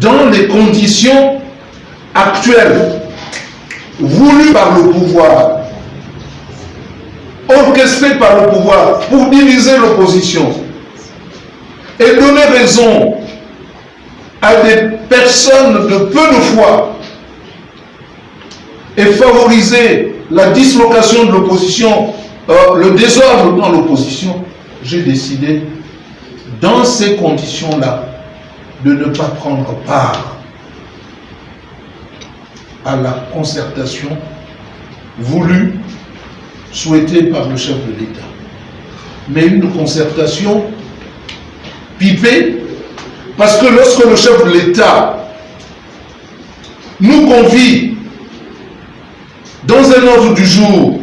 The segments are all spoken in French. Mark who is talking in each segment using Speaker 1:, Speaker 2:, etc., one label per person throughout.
Speaker 1: dans les conditions actuelles, voulues par le pouvoir, orchestrées par le pouvoir pour diviser l'opposition et donner raison à des personnes de peu de foi et favoriser la dislocation de l'opposition, euh, le désordre dans l'opposition, j'ai décidé, dans ces conditions-là, de ne pas prendre part à la concertation voulue, souhaitée par le chef de l'État. Mais une concertation pipée, parce que lorsque le chef de l'État nous convie dans un ordre du jour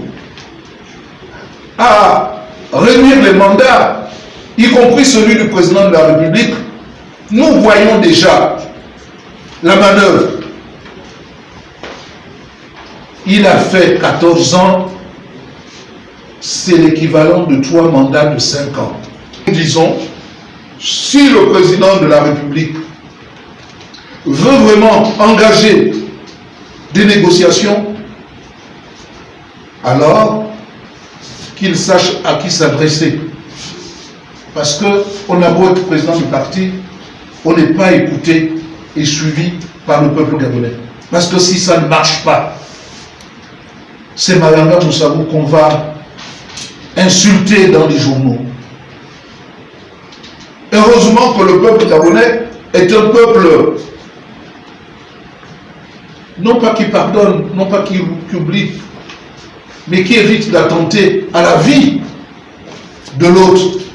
Speaker 1: à réduire les mandats, y compris celui du président de la République, nous voyons déjà la manœuvre. Il a fait 14 ans, c'est l'équivalent de trois mandats de 5 ans. Disons, si le président de la République veut vraiment engager des négociations, alors qu'il sache à qui s'adresser. Parce qu'on a beau être président du parti, on n'est pas écouté et suivi par le peuple gabonais. Parce que si ça ne marche pas, c'est Malanga Moussabou qu'on va insulter dans les journaux. Heureusement que le peuple gabonais est un peuple, non pas qui pardonne, non pas qui, qui oublie, mais qui évite d'attenter à la vie de l'autre.